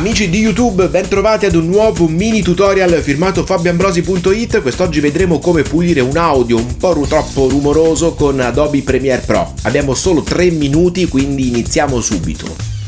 Amici di YouTube, bentrovati ad un nuovo mini tutorial firmato fabioambrosi.it. Quest'oggi vedremo come pulire un audio un po' troppo rumoroso con Adobe Premiere Pro. Abbiamo solo 3 minuti, quindi iniziamo subito.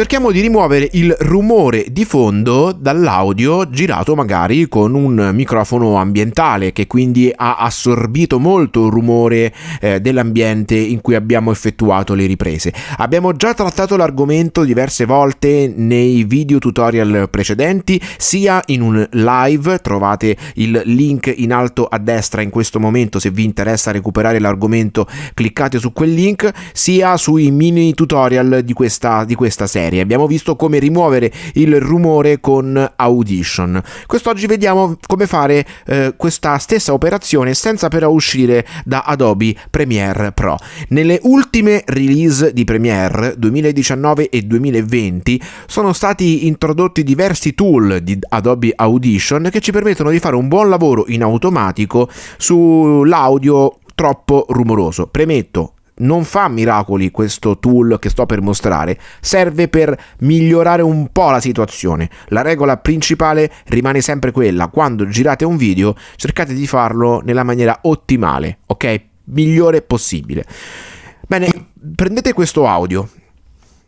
Cerchiamo di rimuovere il rumore di fondo dall'audio girato magari con un microfono ambientale che quindi ha assorbito molto il rumore eh, dell'ambiente in cui abbiamo effettuato le riprese. Abbiamo già trattato l'argomento diverse volte nei video tutorial precedenti, sia in un live, trovate il link in alto a destra in questo momento se vi interessa recuperare l'argomento cliccate su quel link, sia sui mini tutorial di questa, di questa serie serie. Abbiamo visto come rimuovere il rumore con Audition. Quest'oggi vediamo come fare eh, questa stessa operazione senza però uscire da Adobe Premiere Pro. Nelle ultime release di Premiere 2019 e 2020 sono stati introdotti diversi tool di Adobe Audition che ci permettono di fare un buon lavoro in automatico sull'audio troppo rumoroso. Premetto, non fa miracoli questo tool che sto per mostrare, serve per migliorare un po' la situazione. La regola principale rimane sempre quella, quando girate un video cercate di farlo nella maniera ottimale, ok? Migliore possibile. Bene, prendete questo audio,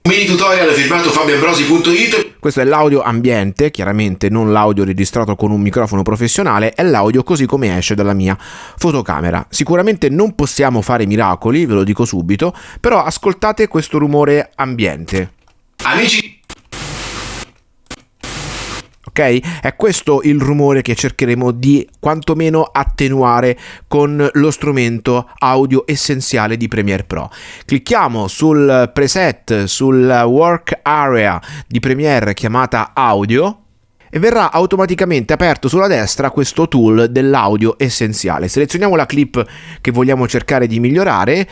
Mini tutorial firmato fabioambrosi.it Questo è l'audio ambiente, chiaramente non l'audio registrato con un microfono professionale, è l'audio così come esce dalla mia fotocamera. Sicuramente non possiamo fare miracoli, ve lo dico subito, però ascoltate questo rumore ambiente. Amici ok? È questo il rumore che cercheremo di quantomeno attenuare con lo strumento audio essenziale di Premiere Pro. Clicchiamo sul preset, sul work area di Premiere chiamata audio e verrà automaticamente aperto sulla destra questo tool dell'audio essenziale. Selezioniamo la clip che vogliamo cercare di migliorare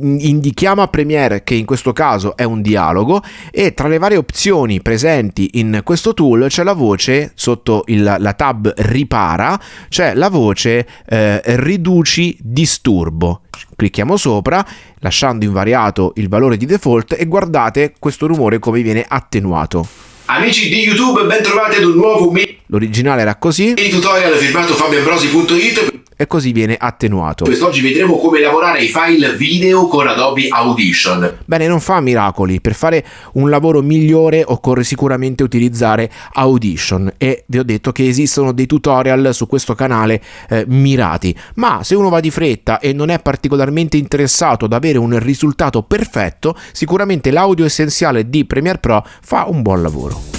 indichiamo a Premiere che in questo caso è un dialogo e tra le varie opzioni presenti in questo tool c'è la voce sotto il, la tab ripara c'è la voce eh, riduci disturbo. Clicchiamo sopra lasciando invariato il valore di default e guardate questo rumore come viene attenuato. Amici di YouTube, bentrovati ad un nuovo L'originale era così. mini tutorial firmato fabioambrosi.it e così viene attenuato. Quest'oggi vedremo come lavorare i file video con Adobe Audition. Bene, non fa miracoli. Per fare un lavoro migliore occorre sicuramente utilizzare Audition e vi ho detto che esistono dei tutorial su questo canale eh, mirati. Ma se uno va di fretta e non è particolarmente interessato ad avere un risultato perfetto, sicuramente l'audio essenziale di Premiere Pro fa un buon lavoro.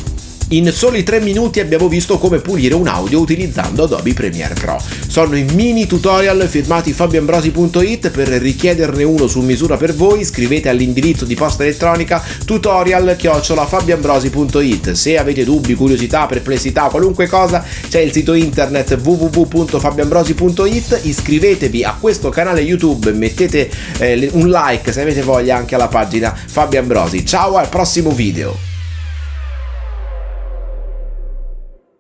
In soli 3 minuti abbiamo visto come pulire un audio utilizzando Adobe Premiere Pro. Sono i mini tutorial firmati fabioambrosi.it, per richiederne uno su misura per voi scrivete all'indirizzo di posta elettronica tutorial fabioambrosi.it. Se avete dubbi, curiosità, perplessità, qualunque cosa, c'è il sito internet www.fabioambrosi.it, iscrivetevi a questo canale YouTube, mettete eh, un like se avete voglia anche alla pagina Fabio Ambrosi. Ciao al prossimo video!